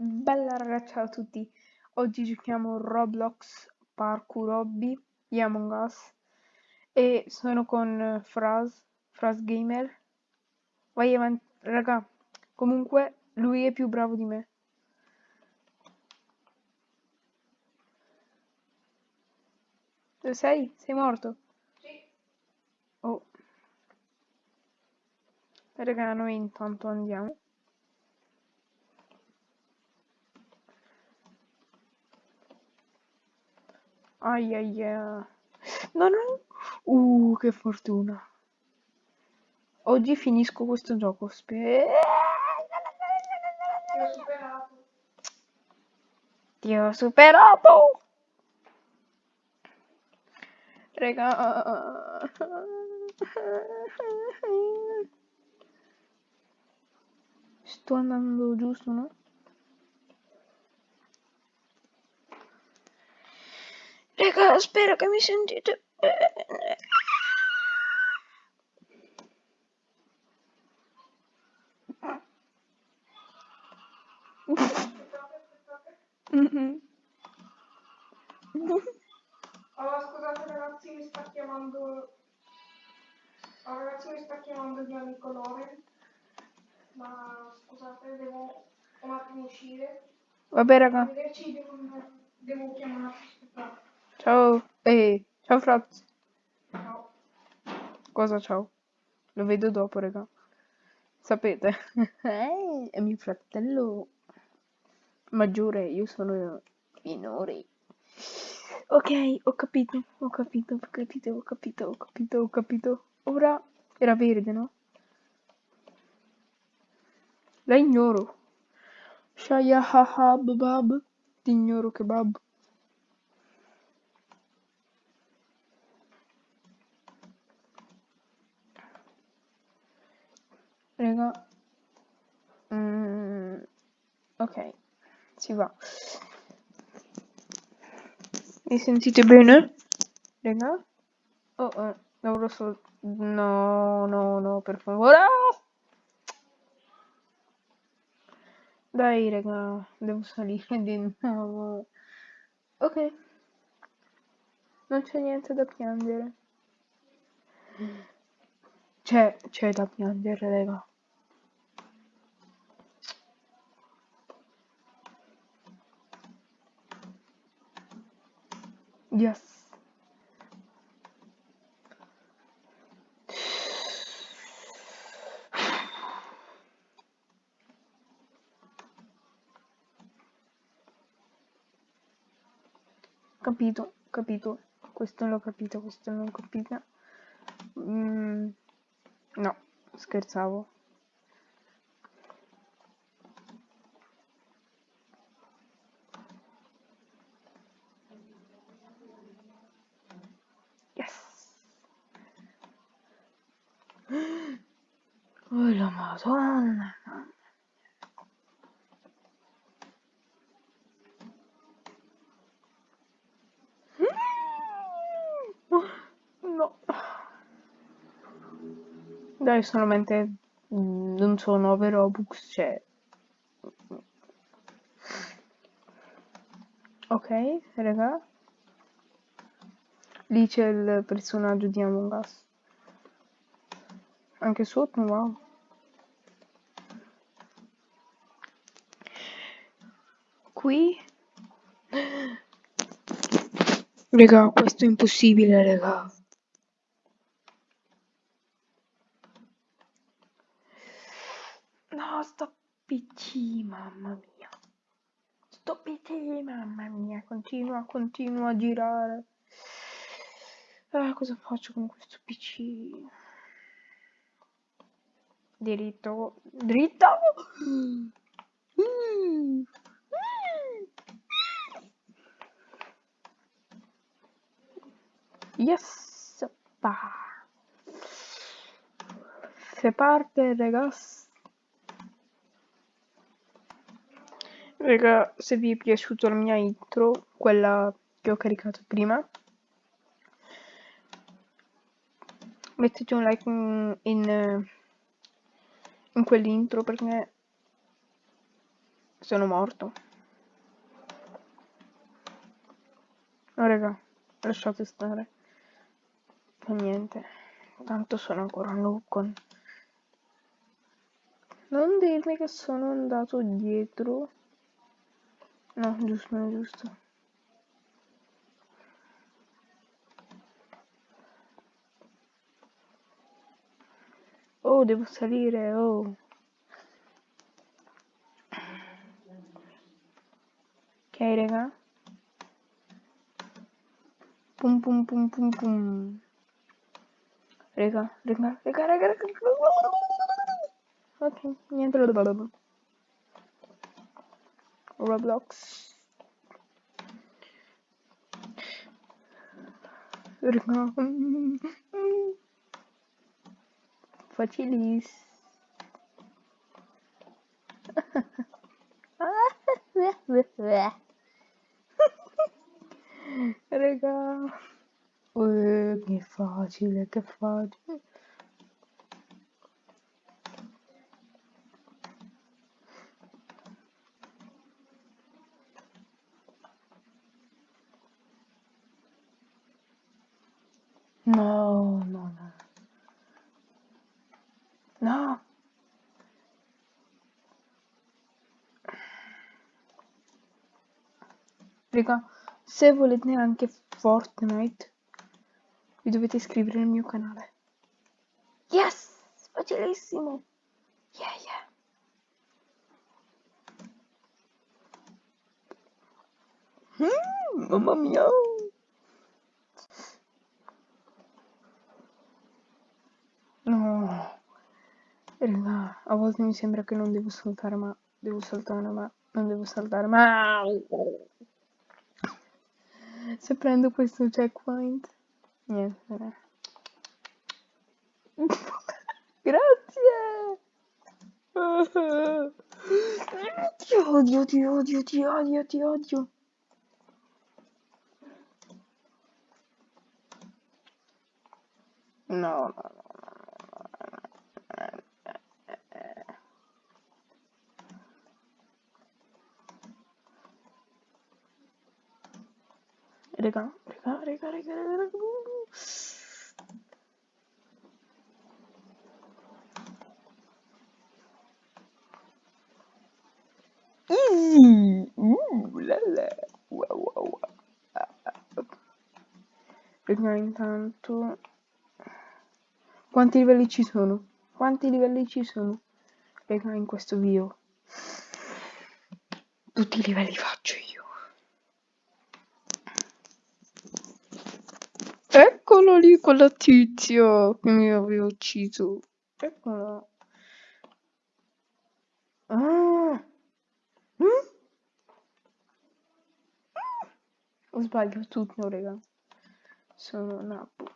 Bella ragazzi, ciao a tutti. Oggi giochiamo Roblox Parkour Hobby di Among Us e sono con eh, Fraz, Fraz Gamer. Vai avanti, raga. Comunque lui è più bravo di me. Dove sei? Sei morto? Sì. Oh. Raga, noi intanto andiamo. Ai ai ai. No, no. Uh, che fortuna. Oggi finisco questo gioco. Spe... Ti ho superato. Ti ho superato. Raga. Sto andando giusto, no? Raga, spero che mi sentite bene. Aspettate, aspettate. Mhm. Allora, scusate ragazzi, mi sta chiamando... Oh, ragazzi, mi sta chiamando il mio amico Loren. Ma scusate, devo un attimo uscire. Vabbè, raga. Arrivederci, devo, devo chiamare. Aspettate. Ciao. Ehi, ciao Fraz. Ciao. Cosa ciao? Lo vedo dopo, raga. Sapete? Eh, è mio fratello maggiore, io sono minore. Ok, ho capito, ho capito, ho capito, ho capito, ho capito, ho capito. Ora era verde, no? La ignoro. Shaya haha babab. Ti ignoro kebab. Raga. Mm, ok, si va. Mi sentite bene? Raga? Oh, eh, non lo so. No, no, no, per favore. Dai, raga, devo salire di nuovo. Ok. Non c'è niente da piangere. C'è, c'è da piangere, raga. Yes. Capito, capito. Questo l'ho capito, questo non l'ho capito. Mm, no, scherzavo. Yes. Madonna. No. Dai, solamente non so 9 Robux, cioè. Ok, raga. Lì c'è il personaggio di Among Us. Anche sotto, wow. Qui. Raga, questo è impossibile, raga. No, sto PC, mamma mia. Sto PC, mamma mia. Continua, continua a girare. Ah, cosa faccio con questo PC? Diritto, dritto. Mm. Yes, pa. Se parte, ragazzi. Raga, se vi è piaciuta la mia intro, quella che ho caricato prima, mettete un like in, in, in quell'intro perché Sono morto. No, raga, lasciate stare. Fa niente. Tanto sono ancora un loop con... Non dirmi che sono andato dietro. No, giusto, non è giusto. Oh, devo salire, oh. Ok, raga. Pum pum pum pum pum. Raga, raga, raga, raga, raga. Ok, niente. Roblox. Raga. Facilis. Raga. Uh, che facile, che facile. No, no, no. No. Raga, se volete anche Fortnite, vi dovete iscrivere nel mio canale. Yes! Facilissimo! Yeah, yeah. Mm, mamma mia! No. Raga, a volte mi sembra che non devo saltare, ma devo saltare, ma non devo saltare, ma... Se prendo questo checkpoint... Niente. Grazie! Ti odio, ti odio, ti odio, ti odio. No, no, no. Raga, raga, raga, raga, raga. Easy! Uh, la la. Wow, wow, wow. Raga, intanto... Quanti livelli ci sono? Quanti livelli ci sono? Raga, in questo video. Tutti i livelli faccio io. Eccolo lì, quello tizio che mi aveva ucciso. Eccolo. Ah. Mm? Ho sbaglio tutto, raga. Sono Nabu.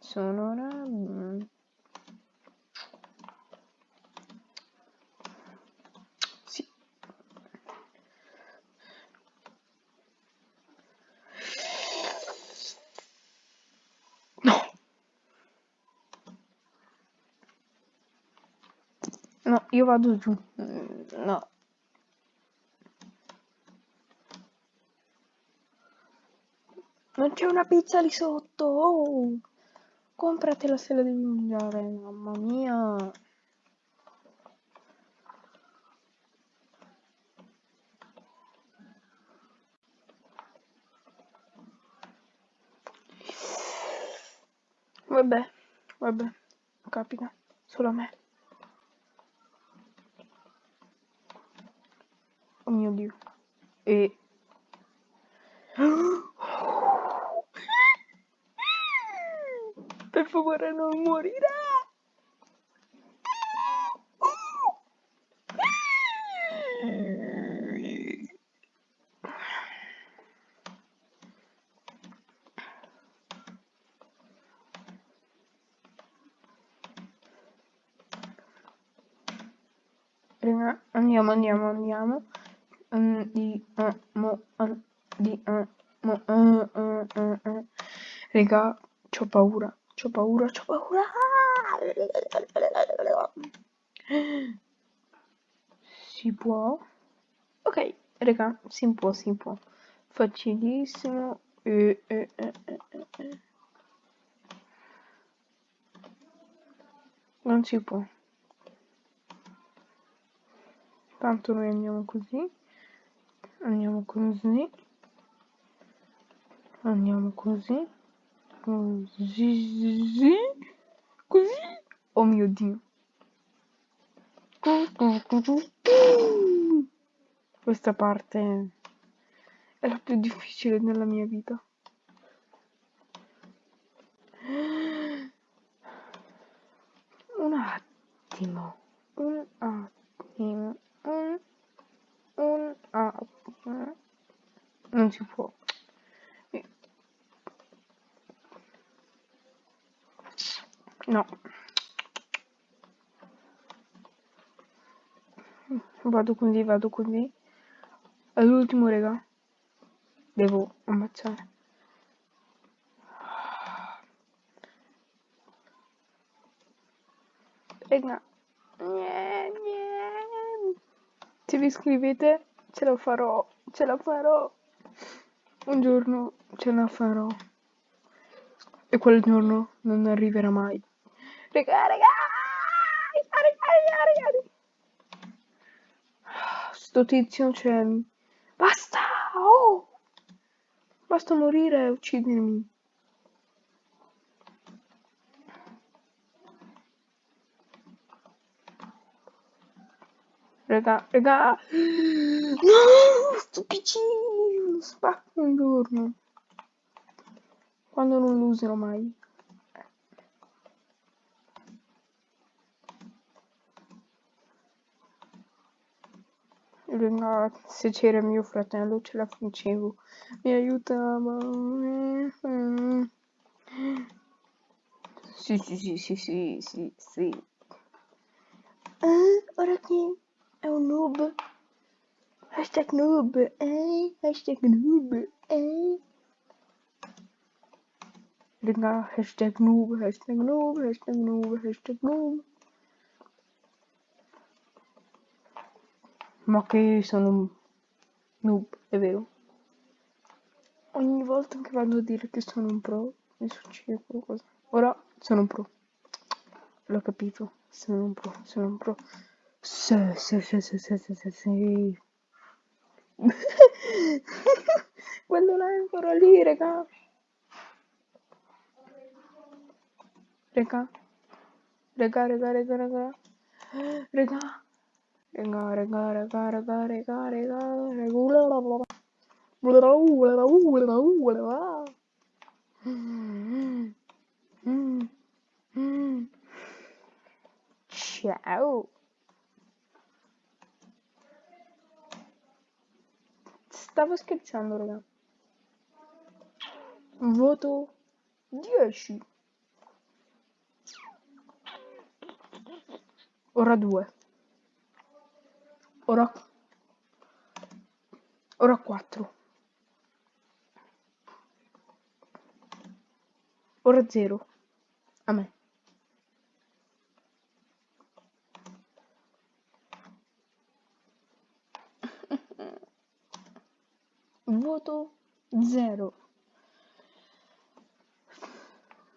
Sono Nabu. Sì. No. No, io vado giù. Mm, No. Non c'è una pizza lì sotto. Oh. Compratela se la devi mangiare, mamma mia. Vabbè, vabbè, capita, solo a me. Oh mio Dio. E... Per favore non morirà! Andiamo, andiamo, andiamo. Andiamo, andiamo, eh, eh, eh, eh. Raga, c'ho paura, c'ho paura, c'ho paura. Si può? Raga, si può, si può. Facilissimo. Eh, eh, eh, eh, eh. Non si può. Tanto noi andiamo così. Andiamo così. Andiamo così. Così. Così. Oh mio Dio. Questa parte è la più difficile nella mia vita. Un attimo, un attimo, un, un attimo. Non si può. No. Vado così, vado così. All'ultimo, raga. Devo ammazzare. Raga. Se vi iscrivete, ce la farò. Ce la farò. Un giorno ce la farò. E quel giorno non arriverà mai. Raga, raga! Raga, raga, raga! Sto tizio c'è... Basta! Oh! Basta morire e uccidermi. Raga, raga! No! Sto piccino! Spacco un giorno. Quando non lo userò mai. Raga, se c'era mio fratello ce la facevo. Mi aiutava. Sì, sì, sì, sì, sì, sì, sì. Eh, ora chi è un noob? Hashtag noob, eh? Hashtag noob, eh? Raga, hashtag noob, hashtag noob, hashtag noob, hashtag noob. Ma che sono un noob, è vero. Ogni volta che vado a dire che sono un pro, mi succede qualcosa. Ora sono un pro. L'ho capito, sono un pro, sono un pro. Sì, sì, sì, sì, sì, sì, sì, sì. Quello là è ancora lì, raga. Raga. Raga, raga, raga, raga. Raga. Raga, raga, raga, raga, raga. Ciao. Stavo scherzando, raga. Voto 10. Ora 2. Ora... Ora 4. Ora 0. A me. Voto 0.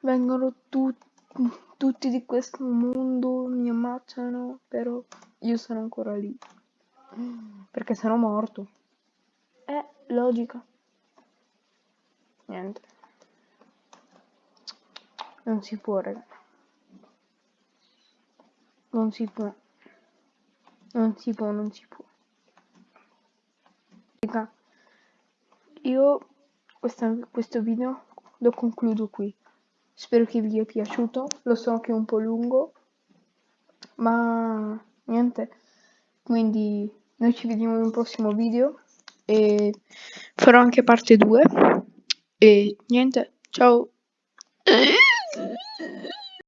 Vengono tu- tutti di questo mondo, mi ammazzano, però io sono ancora lì. Perché sono morto. È logica. Niente. Non si può, raga. Non si può. Non si può, non si può. Raga, io questa- questo video lo concludo qui. Spero che vi sia piaciuto. Lo so che è un po' lungo, ma niente. Quindi noi ci vediamo in un prossimo video e farò anche parte 2. E niente, ciao.